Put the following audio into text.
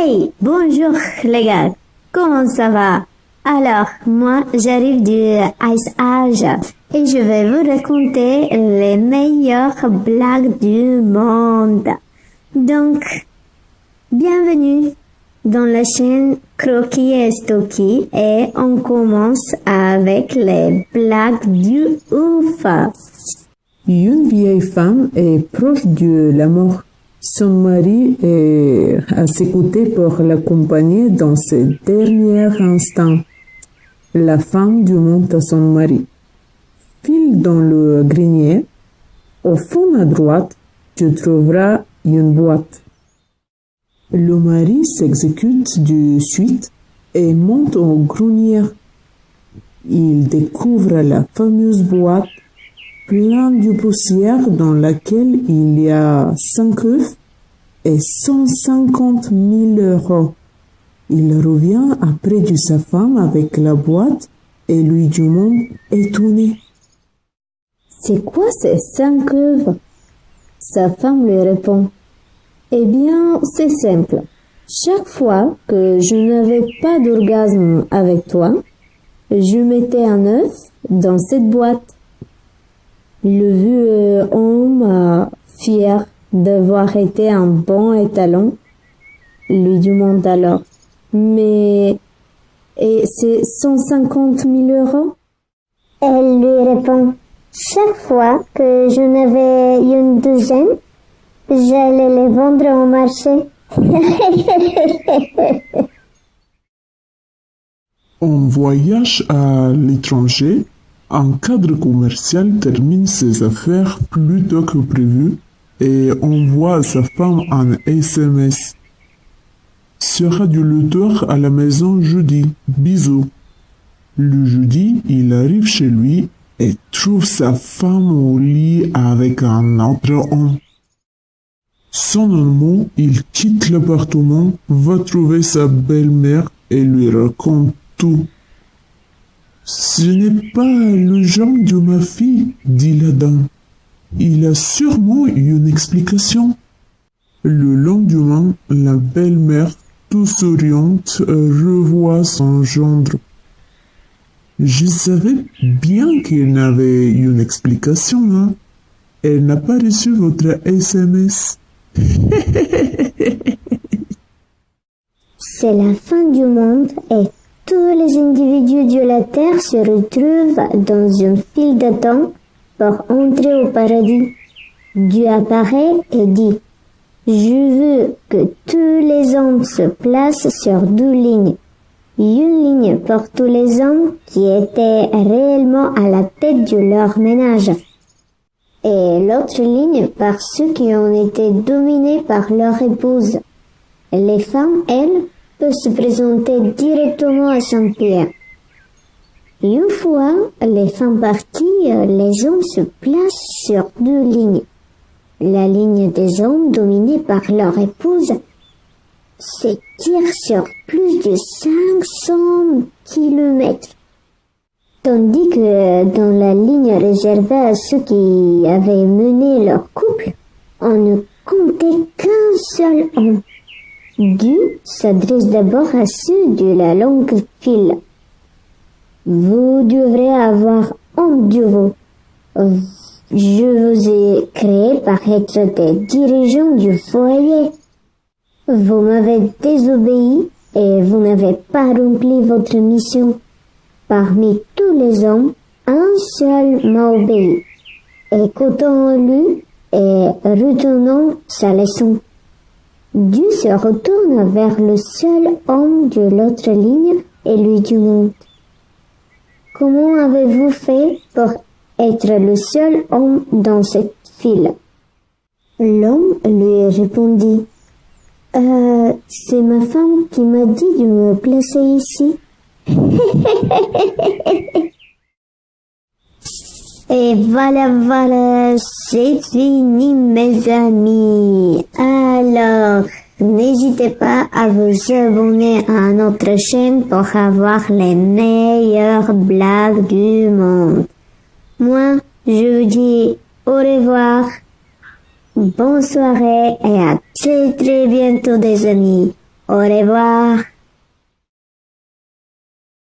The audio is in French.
Hey, bonjour les gars, comment ça va? Alors, moi j'arrive du Ice Age et je vais vous raconter les meilleures blagues du monde. Donc, bienvenue dans la chaîne Croquis et Stocky et on commence avec les blagues du ouf. Une vieille femme est proche de la mort. Son mari est à ses côtés pour l'accompagner dans ses derniers instants. La femme demande à son mari. File dans le grenier. Au fond à droite, tu trouveras une boîte. Le mari s'exécute de suite et monte au grenier. Il découvre la fameuse boîte plein de poussière dans laquelle il y a cinq œufs et 150 000 euros. Il revient après de sa femme avec la boîte et lui demande étonné. C'est quoi ces cinq œufs? Sa femme lui répond. Eh bien, c'est simple. Chaque fois que je n'avais pas d'orgasme avec toi, je mettais un œuf dans cette boîte. Le vieux homme, fier d'avoir été un bon étalon, lui demande alors. Mais, et c'est 150 000 euros? Elle lui répond, chaque fois que je n'avais une douzaine, j'allais les vendre au marché. En voyage à l'étranger, un cadre commercial termine ses affaires plus tôt que prévu et envoie à sa femme un SMS. Sera du l'auteur à la maison jeudi. Bisous. Le jeudi, il arrive chez lui et trouve sa femme au lit avec un autre homme. Sans un mot, il quitte l'appartement, va trouver sa belle-mère et lui raconte tout. Ce n'est pas le genre de ma fille, dit la dame. Il a sûrement une explication. Le lendemain, la belle-mère, tout souriante, revoit son gendre. Je savais bien qu'il n'avait une explication, hein. Elle n'a pas reçu votre SMS. C'est la fin du monde et tous les individus de la Terre se retrouvent dans une file d'attente pour entrer au paradis. Dieu apparaît et dit, je veux que tous les hommes se placent sur deux lignes. Une ligne pour tous les hommes qui étaient réellement à la tête de leur ménage. Et l'autre ligne par ceux qui ont été dominés par leur épouse. Les femmes, elles, peuvent se présenter directement à Saint-Pierre. Une fois les femmes parties, les hommes se placent sur deux lignes. La ligne des hommes dominée par leur épouse s'étire sur plus de 500 kilomètres. Tandis que dans la ligne réservée à ceux qui avaient mené leur couple, on ne comptait qu'un seul homme. Dieu s'adresse d'abord à ceux de la longue file. Vous devrez avoir honte de vous. Je vous ai créé par être des dirigeants du foyer. Vous m'avez désobéi et vous n'avez pas rempli votre mission. Parmi tous les hommes, un seul m'a obéi. Écoutons-le et retournons sa leçon. Dieu se retourne vers le seul homme de l'autre ligne et lui demande Comment avez-vous fait pour être le seul homme dans cette file L'homme lui répondit euh, C'est ma femme qui m'a dit de me placer ici. Et voilà, voilà, c'est fini mes amis. Alors, n'hésitez pas à vous abonner à notre chaîne pour avoir les meilleures blagues du monde. Moi, je vous dis au revoir, bonne soirée et à très très bientôt des amis. Au revoir.